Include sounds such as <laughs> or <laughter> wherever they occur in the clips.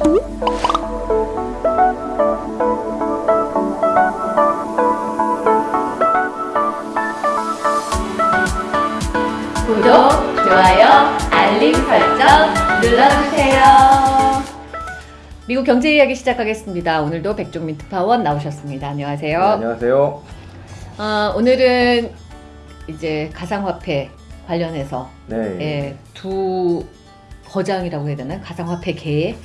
구독, 좋아요, 알림 설정 눌러주세요. 미국 경제 이야기 시작하겠습니다. 오늘도 백종민 특파원 나오셨습니다. 안녕하세요. 네, 안녕하세요. 어, 오늘은 이제 가상화폐 관련해서 네. 예, 두 거장이라고 해야 되나? 가상화폐 계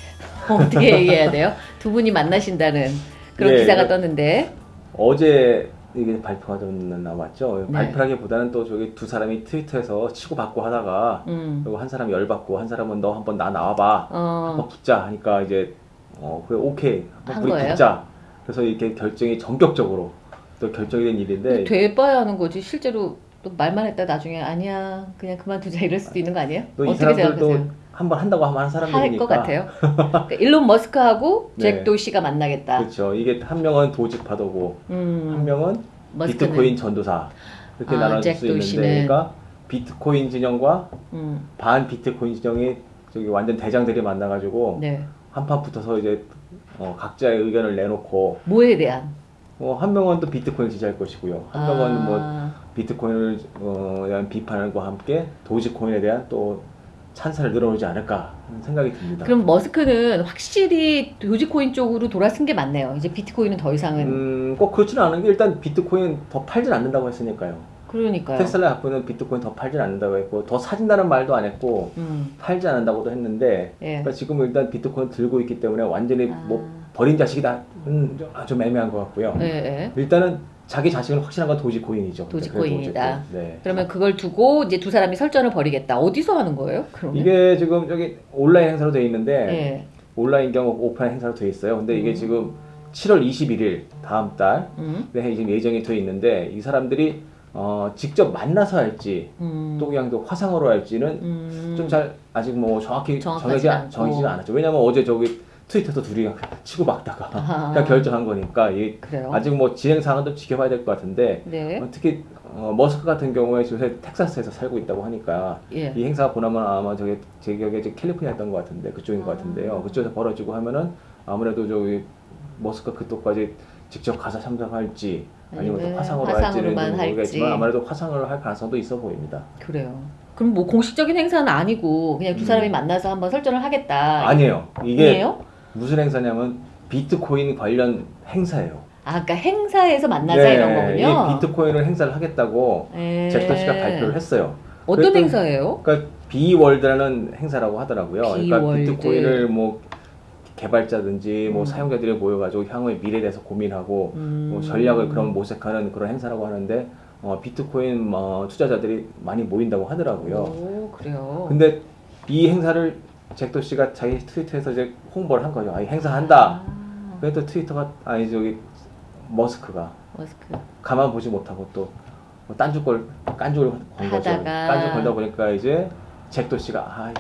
어떻게 얘기해야 돼요? 두 분이 만나신다는 그런 네, 기사가 네. 떴는데 어제 이게 발표가 좀 나왔죠. 네. 발표라기보다는 또 저기 두 사람이 트위터에서 치고받고 하다가 음, 그리고 한 사람이 열받고 한 사람은 너 한번 나 나와봐. 어, 한번 붙자 하니까 이제 어 그래 오케이 한 한번 우리 거예요? 붙자. 그래서 이렇게 결정이 전격적으로 또 결정이 된 일인데 돼봐야 하는 거지 실제로 또 말만 했다 나중에 아니야 그냥 그만두자 이럴 수도 있는 거 아니에요? 어떻게 생각하세요? 한번 한다고 하면 한 사람들이니까 할 것 같아요. <laughs> 그러니까 일론 머스크하고 네. 잭 도시가 만나겠다. 그렇죠. 이게 한 명은 도직파도고 음, 한 명은 머스크는 비트코인 전도사 이렇게 아, 잭수 있는데. 그러니까 비트코인 진영과 음, 반 비트코인 진영이 저기 완전 대장들이 만나가지고 네 한판 붙어서 이제 어, 각자의 의견을 내놓고 뭐에 대한 어, 한 명은 또 비트코인 지지할 것이고요. 한 명은 뭐 아, 비트코인을 어, 대한 비판과 함께 도지코인에 대한 또 찬사를 늘어오지 않을까 하는 생각이 듭니다. 그럼 머스크는 확실히 도지코인 쪽으로 돌아선 게 맞네요. 이제 비트코인은 더 이상은 음, 꼭 그렇지는 않은 게 일단 비트코인 더 팔진 않는다고 했으니까요. 그러니까요. 테슬라 갖고 있는 비트코인 더 팔진 않는다고 했고 더 사진다는 말도 안 했고 음, 팔지 않는다고도 했는데 예. 그러니까 지금 일단 비트코인 들고 있기 때문에 완전히 아. 뭐 버린 자식이다 음, 좀 애매한 것 같고요. 예, 예. 일단은 자기 자신을 확신한 건 도지코인이죠. 도지코인이다. 그래도 어쨌든, 네. 그러면 그걸 두고 이제 두 사람이 설전을 벌이겠다. 어디서 하는 거예요? 그러면? 이게 지금 저기 온라인 행사로 돼 있는데 예. 온라인 경우 오프라인 행사로 돼 있어요. 근데 이게 음. 지금 7월 21일 다음 달 음, 네, 지금 예정이 돼 있는데 이 사람들이 어, 직접 만나서 할지 음, 또 그냥 또 화상으로 할지는 음, 좀잘 아직 뭐 정확히. 정해지지 않았죠. 왜냐면 어제 저기 트위터도 둘이 치고 막다가 아하. 그냥 결정한 거니까 이 그래요. 아직 뭐 진행 상황은 좀 지켜봐야 될 것 같은데 네. 어, 특히 어, 머스크 같은 경우에 요새 텍사스에서 살고 있다고 하니까 예. 이 행사가 보나마 아마 저기 제 기억에 이제 캘리포니아였던 것 같은데 그쪽인 것 아. 같은데요. 그쪽에서 벌어지고 하면은 아무래도 저기 머스크 그쪽까지 직접 가서 참석할지 아니면 또 아니면 화상으로 화상으로만 할지는 좀 모르겠지만. 아무래도 화상으로 할 가능성도 있어 보입니다. 그래요. 그럼 뭐 공식적인 행사는 아니고 그냥 두 음. 사람이 만나서 한번 설전을 하겠다. 아니에요. 이게 아니에요? 무슨 행사냐면 비트코인 관련 행사예요. 아, 그러니까 행사에서 만나자 이런 거군요. 네, 이 비트코인을 행사를 하겠다고 예. 잭도 씨가 발표를 했어요. 어떤 그랬더니- 행사예요? 그러니까 비월드라는 행사라고 하더라고요. 그러니까. 비트코인을 뭐 개발자든지 뭐 음. 사용자들이 모여가지고 향후의 미래에 대해서 고민하고 음. 뭐 전략을 그런 모색하는 그런 행사라고 하는데 어, 비트코인 어, 투자자들이 많이 모인다고 하더라고요. 오, 그래요. 근데 이 행사를 잭도 씨가 자기 트위터에서 이제 홍보를 한 거죠. 아, 이 행사 한다. 아, 그래도 트위터가 아니 저기 머스크가 머스크. 가만 보지 못하고 또 뭐 딴죽걸 깐죽을 건 거죠. 깐죽 걸다 보니까 이제 잭도 씨가 아,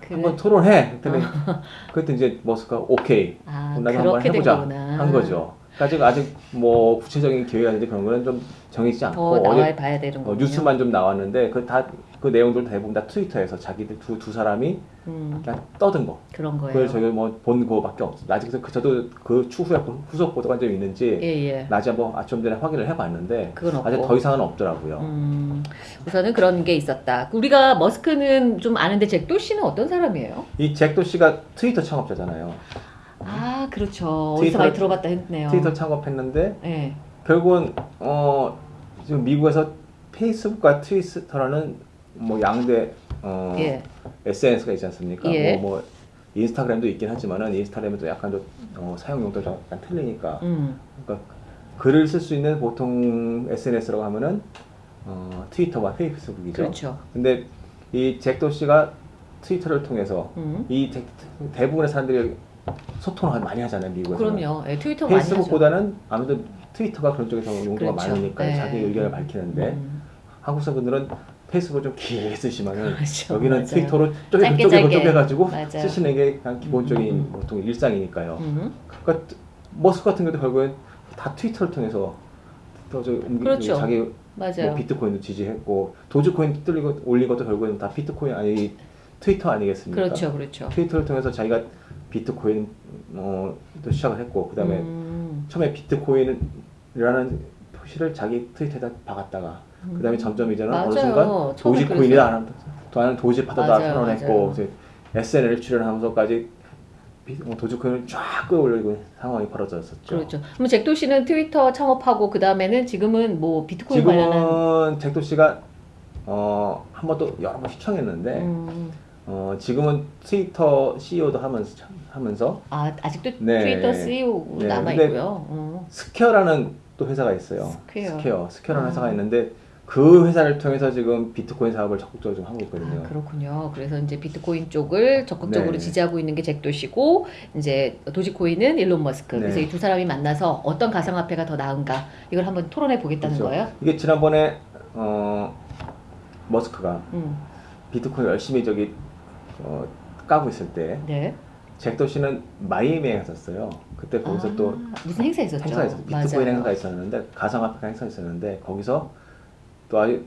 그래. 한번 토론해. 그랬더니 <laughs> 그때 이제 머스크가 오케이. 아, 나도 한번 해보자. 한 거죠. 아직 아직 뭐 구체적인 계획이라든지 그런 거는 좀 정해지지 않고 더 나와 어제 봐야 되는 어. 뉴스만 좀 나왔는데 그 다 그 내용들 대부분 다 트위터에서 자기들 두, 두 사람이 음, 그냥 떠든 거. 그런 거예요. 그걸 저희 뭐본 거밖에 없어. 아직 그 저도 그 추후에 후속 보도가 좀 있는지 예, 예. 낮에 뭐 아침 전에 확인을 해봤는데. 아직 더 이상은 없더라고요. 음, 우선은 그런 게 있었다. 우리가 머스크는 좀 아는데 잭도 씨는 어떤 사람이에요? 이 잭도 씨가 트위터 창업자잖아요. 아, 그렇죠. 어디서 트위터- 많이 들어봤다 했네요. 트위터 창업했는데 예. 결국은 어 지금 미국에서 페이스북과 트위터라는 뭐 양대 어 예. SNS가 있지 않습니까? 예. 뭐, 뭐 인스타그램도 있긴 하지만은 인스타그램도 약간 좀 어, 사용 용도가 좀 약간 틀리니까 음. 그러니까 글을 쓸 수 있는 보통 SNS라고 하면은 어, 트위터와 페이스북이죠. 그렇죠. 근데 이 잭도 씨가 트위터를 통해서 음. 이 대, 대부분의 사람들이 소통을 많이 하잖아요 미국에서. 그럼요. 예, 트위터 많이 하죠. 페이스북보다는 아무래도 트위터가 그런 쪽에서 용도가 그렇죠. 많으니까 네. 자기 의견을 밝히는데 음. 한국 사람들은 페이스북을 좀 길게 쓰시면은 <laughs> 그렇죠. 여기는 맞아요. 트위터로 쪼개 짧게, 쪼개 짧게. 쪼개 가지고 맞아요. 쓰시는 게 그냥 기본적인 음. 보통 일상이니까요. 음. 그러니까 머스크 같은 경우도 결국엔 다 트위터를 통해서 또저 그렇죠. 자기 맞아요. 뭐 비트코인도 지지했고 도지코인 뚫리고 올린 것도 결국엔 다 비트코인 아니 트위터 아니겠습니까? 그렇죠, 그렇죠. 트위터를 통해서 자기가 비트코인 어, 또 시작을 했고 그 다음에 음. 처음에 비트코인이라는 표시를 자기 트위터에다 박았다가 그다음에 점점 이제는 어느 맞아요. 순간 처음에 도지코인이다 하는 또 하는 도지파다다 선언했고 SNL 출연하면서까지 비- 어, 도지코인을 쫙 끌어올리고 있는 상황이 벌어졌었죠. 그렇죠. 그럼 잭 도시는 트위터 창업하고 그 다음에는 지금은 뭐 비트코인 관련한 지금은 잭 도시가 어, 한 번 또 여러 번 시청했는데 음. 어, 지금은 트위터 CEO도 하면서 하면서 아 아직도 네. 트위터 CEO 네, 남아 있고요. 어. 스퀘어라는 또 회사가 있어요. 스퀘어. 스퀘어, 스퀘어라는 아. 회사가 있는데 그 회사를 통해서 지금 비트코인 사업을 적극적으로 좀 하고 아, 있거든요. 그렇군요. 그래서 이제 비트코인 쪽을 적극적으로 네. 지지하고 있는 게 잭도시고 이제 도지코인은 일론 머스크. 그래서 네. 이두 사람이 만나서 어떤 가상화폐가 더 나은가 이걸 한번 토론해 보겠다는 그렇죠. 거예요. 이게 지난번에 어, 머스크가 음. 비트코인 열심히 저기 어, 까고 있을 때 네. 잭도 씨는 마이애미에 갔었어요. 그때 거기서 아, 또 무슨 행사 있었죠? 있었어요. 비트코인. 행사가 있었는데 가상화폐 행사가 있었는데 거기서 또 아주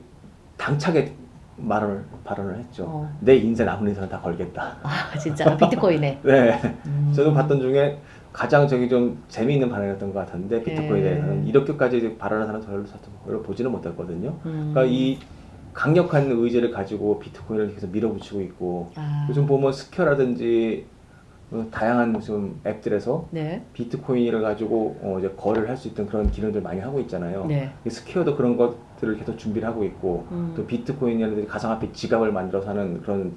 당차게 말을 발언을 했죠. 어. 내 인생 남은 인생은 다 걸겠다. 아 진짜 비트코인에. <laughs> 네. 음. 저도 봤던 중에 가장 저기 좀 재미있는 발언이었던 것 같은데 비트코인에 네. 대해서는 이렇게까지 이제 발언하는 사람 별로, 별로 보지는 못했거든요. 음. 그러니까 이 강력한 의지를 가지고 비트코인을 계속 밀어붙이고 있고 아. 요즘 보면 스퀘어라든지 어, 다양한 좀 앱들에서 네. 비트코인을 가지고 어, 이제 거래를 할 수 있던 그런 기능들 많이 하고 있잖아요. 네. 이 스퀘어도 그런 것들을 계속 준비를 하고 있고 음. 또 비트코인이라든지 가상화폐 지갑을 만들어서 하는 그런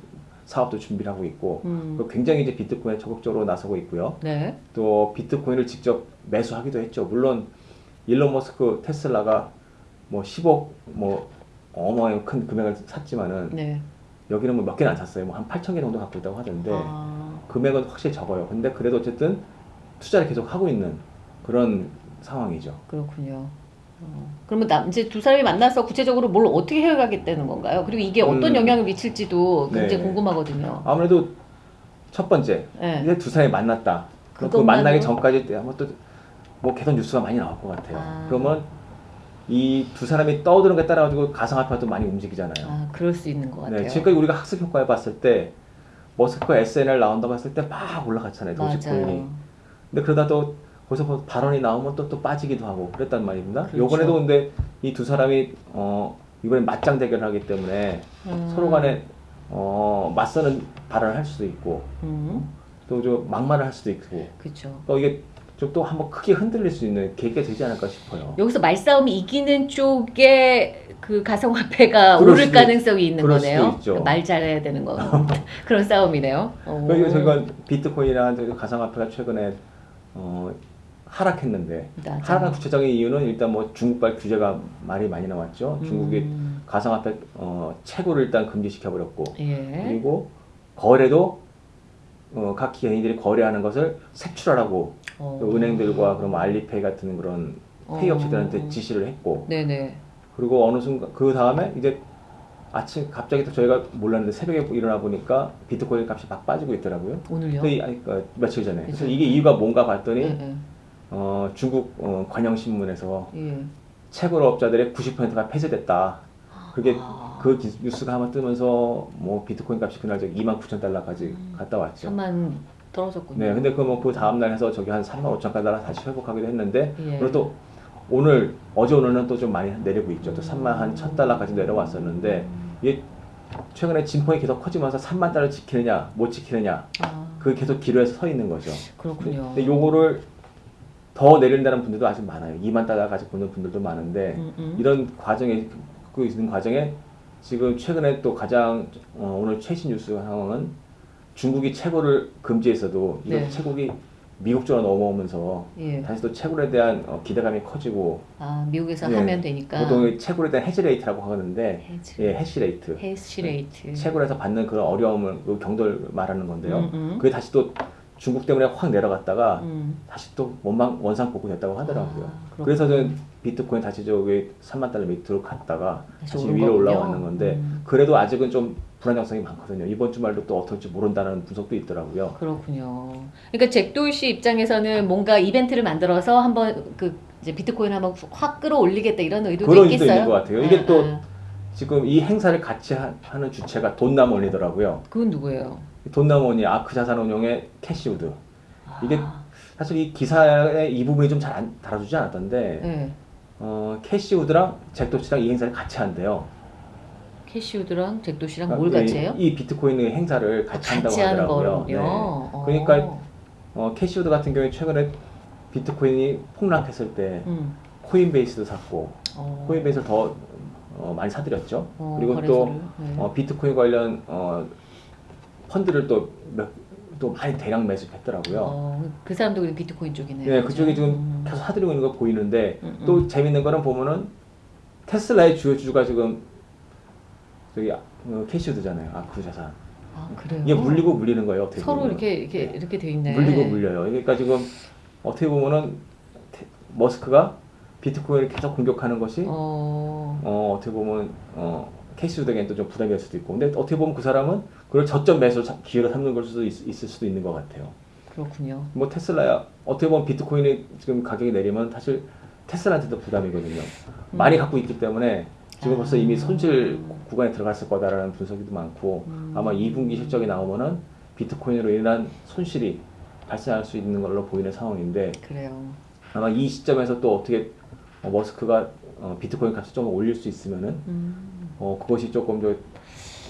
사업도 준비를 하고 있고 음. 그 굉장히 이제 비트코인에 적극적으로 나서고 있고요. 네. 또 비트코인을 직접 매수하기도 했죠. 물론 일론 머스크 테슬라가 뭐 10억 뭐 어마어마한 큰 금액을 샀지만은 네. 여기는 뭐 몇 개는 안 샀어요. 뭐 한 8천 개 정도 갖고 있다고 하던데 아. 금액은 확실히 적어요. 근데 그래도 어쨌든 투자를 계속 하고 있는 그런 상황이죠. 그렇군요. 어. 그러면 남, 이제 두 사람이 만나서 구체적으로 뭘 어떻게 해가겠다는 건가요? 그리고 이게 어떤 음. 영향을 미칠지도 굉장히 네. 궁금하거든요. 아무래도 첫 번째 네. 이제 두 사람이 만났다. 그럼 그 그것만으로- 만나기 전까지 아마 또뭐 계속 뉴스가 많이 나올 것 같아요. 아. 그러면 이 두 사람이 떠드는 거에 따라 가지고 가상화폐가 또 많이 움직이잖아요. 아, 그럴 수 있는 것 같아요. 네, 지금까지 우리가 학습 효과에 봤을 때 머스크 SNL 나온다고 했을 때 막 올라갔잖아요. 도지코인이. 맞아요. 근데 그러다 또 거기서 뭐 발언이 나오면 또, 또 빠지기도 하고 그랬단 말입니다. 그렇죠. 요번에도 근데 이 두 사람이 어 이번에 맞짱 대결을 하기 때문에 음. 서로 간에 어 맞서는 발언을 할 수도 있고 음, 또좀 막말을 할 수도 있고 그렇죠. 또 이게 좀또 한번 크게 흔들릴 수 있는 계기가 되지 않을까 싶어요. 여기서 말싸움이 이기는 쪽에 그 가상화폐가 오를 수도 가능성이 있는 거네요. 있죠. 말 잘해야 되는 거 <laughs> 그런 싸움이네요. 어. 그리고 저희가 비트코인이라는 저기 가상화폐가 최근에 어 하락했는데 맞아요. 하락한 구체적인 이유는 일단 뭐 중국발 규제가 말이 많이 나왔죠. 중국이 음, 가상화폐 어, 채굴을 일단 금지시켜 버렸고 예. 그리고 거래도 어, 각 개인들이 거래하는 것을 색출하라고 어. 또 은행들과 그럼 알리페이 같은 그런 페이 어. 업체들한테 지시를 했고 네네. 그리고 어느 순간 그 다음에 이제 아침 갑자기 또 저희가 몰랐는데 새벽에 일어나 보니까 비트코인 값이 막 빠지고 있더라고요. 오늘요? 그 이- 아니, 그 며칠 전에. 그래서. 이게 이유가 뭔가 봤더니 예, 어, 중국 어, 관영신문에서 예. 예. 채굴업자들의 90%가 폐쇄됐다. 그게 아. 그 기- 뉴스가 한번 뜨면서 뭐 비트코인 값이 그날 저기 2만 9천 달러까지 음. 갔다 왔죠. 3만 떨어졌군요. 네, 근데 그뭐그 다음 날 해서 저기 한 3만 5천 달러 다시 회복하기도 했는데 예. 그리고 또 오늘 어제 오늘은 또 좀 많이 내리고 있죠. 또 음. 3만 한 1천 달러까지 내려왔었는데 이게 최근에 진폭이 계속 커지면서 3만 달러 지키느냐 못 지키느냐 아, 그 계속 기로에서 서 있는 거죠. 그렇군요. 근데 요거를 더 내린다는 분들도 아직 많아요. 2만 달러까지 보는 분들도 많은데 음, 음. 이런 과정에 그 있는 과정에 지금 최근에 또 가장 어, 오늘 최신 뉴스 상황은 중국이 채굴을 금지했어도 이런 네. 채굴이 미국 쪽으로 넘어오면서 예. 다시 또 채굴에 대한 어, 기대감이 커지고 아 미국에서 예. 하면 되니까. 보통 이 채굴에 대한 hash rate라고 하는데 hash. 예, hash rate hash rate. 채굴에서 받는 그런 어려움을 그 경도를 말하는 건데요. 음, 음. 그게 다시 또 중국 때문에 확 내려갔다가 음. 다시 또 원망 원상 복구됐다고 하더라고요. 아. 그래서 저는 비트코인 다시 저기 3만 달러 밑으로 갔다가 다시 위로 거군요. 올라왔는 건데 음. 그래도 아직은 좀 불안정성이 많거든요. 이번 주말도 또 어떨지 모른다는 분석도 있더라고요. 그렇군요. 그러니까 잭도우 씨 입장에서는 뭔가 이벤트를 만들어서 한번 그 이제 비트코인 한번 확 끌어올리겠다 이런 의도도 그런 있겠어요. 있는 것 같아요. 이게 또 아. 지금 이 행사를 같이 하, 는 주체가 돈나몰리더라고요. 그건 누구예요? 돈나무 언니 아크 자산운용의 캐시우드 이게 아, 사실 이 기사의 이 부분이 좀잘 다뤄주지 않았던데 네. 어, 캐시우드랑 잭도시랑 이 행사를 같이 한대요. 캐시우드랑 잭도시랑 그러니까 뭘 같이 이- 해요? 이 비트코인 행사를 같이 한다고 같이 하는 하더라고요. 거군요. 어. 그러니까 어, 캐시우드 같은 경우에 최근에 비트코인이 폭락했을 때 음. 코인베이스도 샀고 어. 코인베이스를 더 어, 많이 사들였죠. 어, 그리고 거래소를. 또 네. 어, 비트코인 관련 어, 펀드를 또, 몇, 또 많이 대량 매수했더라고요. 어, 그 사람도 비트코인 쪽이네요. 네? 그쪽이 지금 음. 계속 사들이고 있는 거 보이는데 음, 음. 또 재밌는 거는 보면은 테슬라의 주요 주주가 지금 저기 어, 캐시우드잖아요. 아크 자산. 아, 그래요? 이게 물리고 물리는 거예요. 어떻게 서로 보면은. 이렇게 이렇게 이렇게 돼 있네. 물리고 물려요. 그러니까 지금 어떻게 보면은 테- 머스크가 비트코인을 계속 공격하는 것이 어, 어. 어떻게 보면 어, 캐시우드에게는 또좀 부담이 될 수도 있고 근데 어떻게 보면 그 사람은 그걸 저점 매수 자- 기회로 삼는 걸 수도 있, 있을 수도 있는 것 같아요. 그렇군요. 뭐 테슬라야 어떻게 보면 비트코인이 지금 가격이 내리면 사실 테슬라한테도 부담이거든요. 많이 갖고 있기 때문에 지금 아. 벌써 이미 손실 구간에 들어갔을 거다라는 분석도 많고 음. 아마 2분기 실적이 나오면은 비트코인으로 인한 손실이 발생할 수 있는 걸로 보이는 상황인데 그래요. 아마 이 시점에서 또 어떻게 어, 머스크가 어, 비트코인 값을 좀 올릴 수 있으면은 음. 어, 그것이 조금 더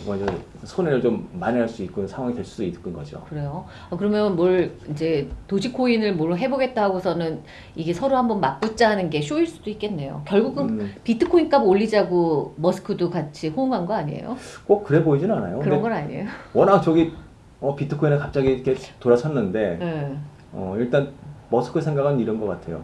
먼저 손해를 좀 만회할 수 있는 상황이 될 수도 있는 거죠. 그래요. 어, 그러면 뭘 이제 도지코인을 뭘 해보겠다 하고서는 이게 서로 한번 맞붙자 하는 게 쇼일 수도 있겠네요. 결국은 음, 비트코인 값 올리자고 머스크도 같이 호응한 거 아니에요? 꼭 그래 보이진 않아요. 그런 건 아니에요. 워낙 저기 어, 비트코인에 갑자기 이렇게 돌아섰는데 네. 어, 일단 머스크 생각은 이런 것 같아요.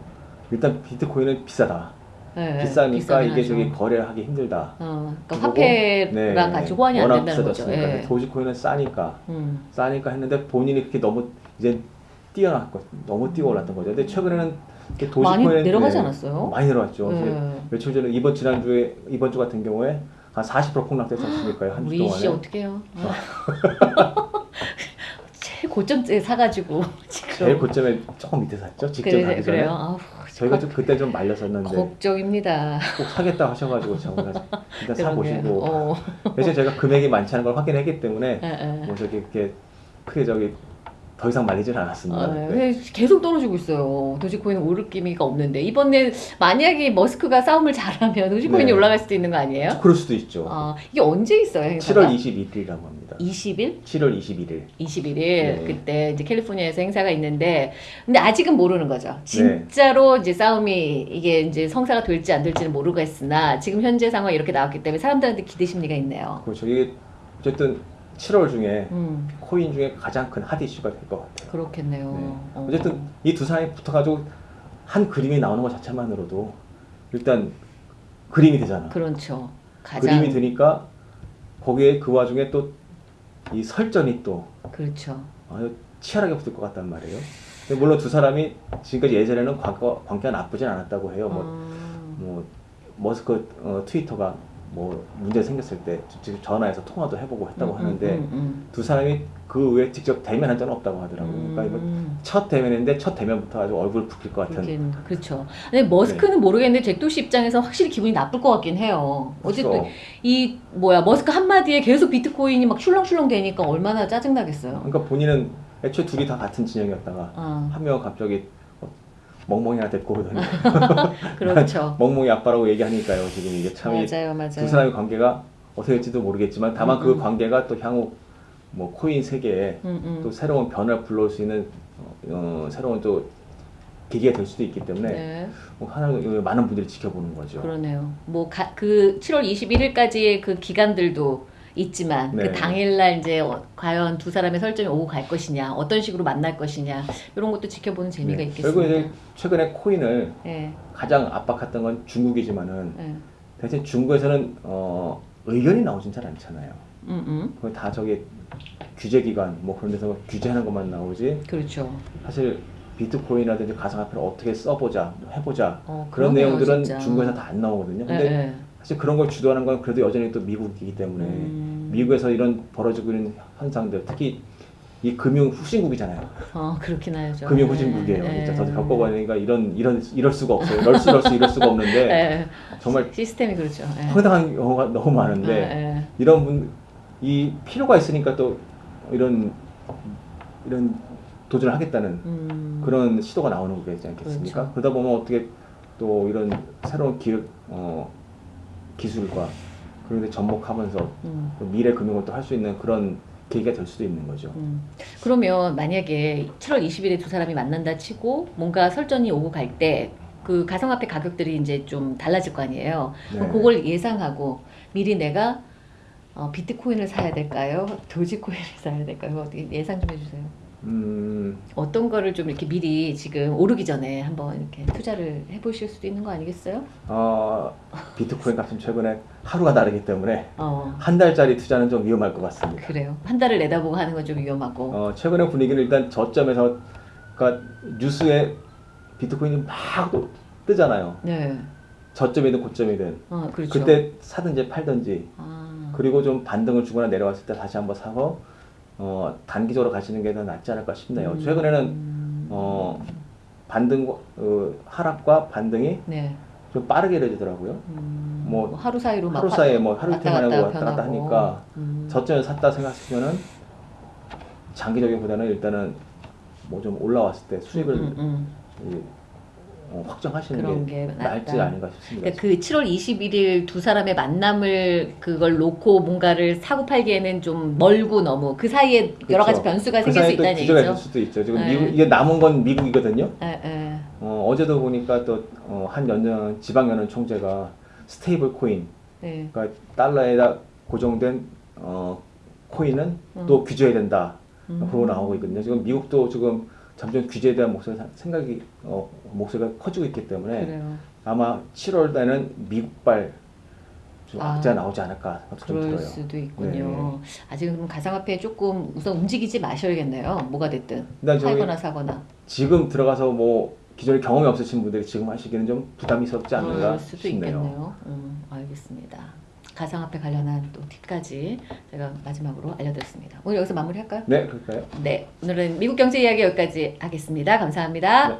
일단 비트코인은 비싸다. 네. 비싸니까 비싸긴 이게 하죠. 저기 거래하기 힘들다. 어, 그러니까 화폐랑 같이 호환이 안 된다는 거죠. 예. 도지코인은 싸니까 음. 싸니까 했는데 본인이 그렇게 너무 이제 뛰어났고 너무 뛰어 올랐던 거죠. 근데 최근에는 이렇게 많이 도지코인 내려가지 네, 않았어요? 많이 내려왔죠. 이제 네. 며칠 전에 이번 지난주에 이번 주 같은 경우에 한 40% 폭락됐지 않습니까? 한주 우리 씨 동안에. 어떡해요? <laughs> 제일 고점째 사가지고 지금. 제일 고점에 조금 밑에 샀죠. 직접 그래, 가기 전에. 그래요. 아우, 저희가 좀 그때 좀 말렸었는데 걱정입니다. 꼭 사겠다 하셔가지고 제가 일단 사. 보시고 어. 대신 제가 금액이 많지 않은 걸 확인했기 때문에. 뭐 저기 이렇게 크게 저기 더 이상 말리질 않았습니다. 아, 네. 네. 계속 떨어지고 있어요. 도지코인 오를 기미가 없는데 이번에 만약에 머스크가 싸움을 잘하면 도지코인이 네. 올라갈 수도 있는 거 아니에요? 그럴 수도 있죠. 아, 이게 언제 있어요? 행사가? 7월 21일이라고 합니다. 20일? 7월 21일. 21일 네. 그때 이제 캘리포니아에서 행사가 있는데 근데 아직은 모르는 거죠. 네. 진짜로 이제 싸움이 이게 이제 성사가 될지 안 될지는 모르겠으나 지금 현재 상황이 이렇게 나왔기 때문에 사람들한테 기대 심리가 있네요. 그리고 저기 어쨌든 7월 중에 음 코인 중에 가장 큰 핫 이슈가 될 것 같아요. 그렇겠네요. 네. 어. 어쨌든 이두 사람이 붙어가지고 한 그림이 나오는 것 자체만으로도 일단 그림이 되잖아. 그렇죠. 가장 그림이 되니까 거기에 그 와중에 또 이 설전이 또 그렇죠. 아주 치열하게 붙을 것 같단 말이에요. 물론 두 사람이 지금까지 예전에는 관계, 관계가 나쁘진 않았다고 해요. 뭐, 음. 뭐 머스크 어, 트위터가 뭐 문제 생겼을 때 직접 전화해서 통화도 해보고 했다고 음, 하는데 음, 음, 두 사람이 그 외에 직접 대면한 적은 없다고 하더라고요. 음. 그러니까 첫 대면인데 첫 대면부터 아주 얼굴 붉힐 것 같은. 그렇죠. 근데 머스크는 모르겠는데 잭도시 입장에서 확실히 기분이 나쁠 것 같긴 해요. 어쨌든 그렇죠. 이 뭐야 머스크 한 마디에 계속 비트코인이 막 슐렁슐렁 되니까 얼마나 짜증 나겠어요. 그러니까 본인은 애초에 둘이 다 같은 진영이었다가 아 한 명은 갑자기 어, 멍멍이나 데리고 오더니 그렇죠. <laughs> 멍멍이 아빠라고 얘기하니까요. 지금 이게 참이 맞아요, 맞아요. 두 사람의 관계가 어떻게 될지도 모르겠지만 다만 음, 그 음. 관계가 또 향후 뭐 코인 세계에 음, 음. 또 새로운 변화를 불러올 수 있는 어, 어, 새로운 또 계기가 될 수도 있기 때문에 네, 뭐 하나 많은 분들이 지켜보는 거죠. 그러네요. 뭐 그 7월 21일까지의 그 기간들도 있지만 네. 그 당일날 이제 어, 과연 두 사람의 설정이 오고 갈 것이냐, 어떤 식으로 만날 것이냐 이런 것도 지켜보는 재미가 네. 있겠습니다. 결국 이제 최근에 코인을 예, 가장 압박했던 건 중국이지만은 예. 대신 중국에서는 어, 의견이 나오진 잘 않잖아요. 음, 음. 거의 다 저기 규제기관 뭐 그런 데서 규제하는 것만 나오지 그렇죠. 사실 비트코인이라든지 가상화폐를 어떻게 써보자 해보자 어, 그런 그러네요, 내용들은 진짜. 중국에서 다 안 나오거든요. 예, 근데 예. 사실 그런 걸 주도하는 건 그래도 여전히 또 미국이기 때문에 음. 미국에서 이런 벌어지고 있는 현상들 특히 이 금융 후진국이잖아요. 어, 그렇긴 하죠. 금융 후진국이에요. 예, 진짜 저도 예. 겪어보니까 이런 이런 이럴 수가 없어요. 이럴 수 이럴 수 이럴 수가 없는데 예, <laughs> 정말 시스템이 그렇죠. 예. 황당한 경우가 너무 많은데 예, 예. 이런 분 이 필요가 있으니까 또 이런 이런 도전을 하겠다는 음. 그런 시도가 나오는 거지 않겠습니까? 그렇죠. 그러다 보면 어떻게 또 이런 새로운 기, 어, 기술과 그런 데 접목하면서 음. 또 미래 금융을 또 할 수 있는 그런 계기가 될 수도 있는 거죠. 음. 그러면 만약에 7월 20일에 두 사람이 만난다 치고 뭔가 설전이 오고 갈 때 그 가상화폐 가격들이 이제 좀 달라질 거 아니에요. 그럼 네. 그걸 예상하고 미리 내가 어, 비트코인을 사야 될까요? 도지코인을 사야 될까요? 예상 좀 해주세요. 음, 어떤 거를 좀 이렇게 미리 지금 오르기 전에 한번 이렇게 투자를 해보실 수도 있는 거 아니겠어요? 어, 비트코인 값은 최근에 하루가 다르기 때문에 어 한 달짜리 투자는 좀 위험할 것 같습니다. 그래요. 한 달을 내다보고 하는 건 좀 위험하고. 어, 최근의 분위기는 일단 저점에서 그러니까 뉴스에 비트코인이 막또 뜨잖아요. 네. 저점이든 고점이든 어 그렇죠. 그때 사든지 팔든지 아, 그리고 좀 반등을 주거나 내려왔을 때 다시 한번 사고 어, 단기적으로 가시는 게 더 낫지 않을까 싶네요. 음. 최근에는 어, 반등 어, 하락과 반등이 네. 좀 빠르게 이루어지더라고요. 음, 뭐 뭐 하루 사이로 막 하루 화- 사이에 뭐 하루 이틀 만에 왔다 갔다. 하니까 음. 저점에 샀다 생각하시면은 장기적인 보다는 일단은 뭐 좀 올라왔을 때 수익을 음, 음, 이, 어, 확정하시는 그런 게게 나을지. 아닌가 싶습니다. 그러니까 그 7월 21일 두 사람의 만남을 그걸 놓고 뭔가를 사고 팔기에는 좀 멀고 너무 그 사이에 여러 가지 그렇죠. 변수가 그 생길 수 있다는 얘기죠. 있을 수도 있죠. 지금 네. 미국 이게 남은 건 미국이거든요. 에, 에. 어, 어제도 보니까 또한 연전 지방연은 총재가 스테이블 코인, 네. 그러니까 달러에다 고정된 어, 코인은 음. 또 규제해야 된다. 음. 그러고 나오고 있거든요. 지금 미국도 지금 점점 규제에 대한 목소리 생각이 어, 목소리가 커지고 있기 때문에 그래요. 아마 7월 달에는 미국발 좀 아. 나오지 않을까 좀 그럴 들어요. 수도 있군요. 아직은 그럼 가상화폐 조금 우선 움직이지 마셔야겠네요. 뭐가 됐든 팔거나 사거나. 지금 들어가서 뭐 기존에 경험이 없으신 분들이 지금 하시기는 좀 않는가 그럴 수도 싶네요. 있겠네요. 음, 알겠습니다. 가상화폐 관련한 또 팁까지 제가 마지막으로 알려드렸습니다. 오늘 여기서 마무리할까요? 네, 그럴까요? 네, 오늘은 미국 경제 이야기 여기까지 하겠습니다. 감사합니다. 네.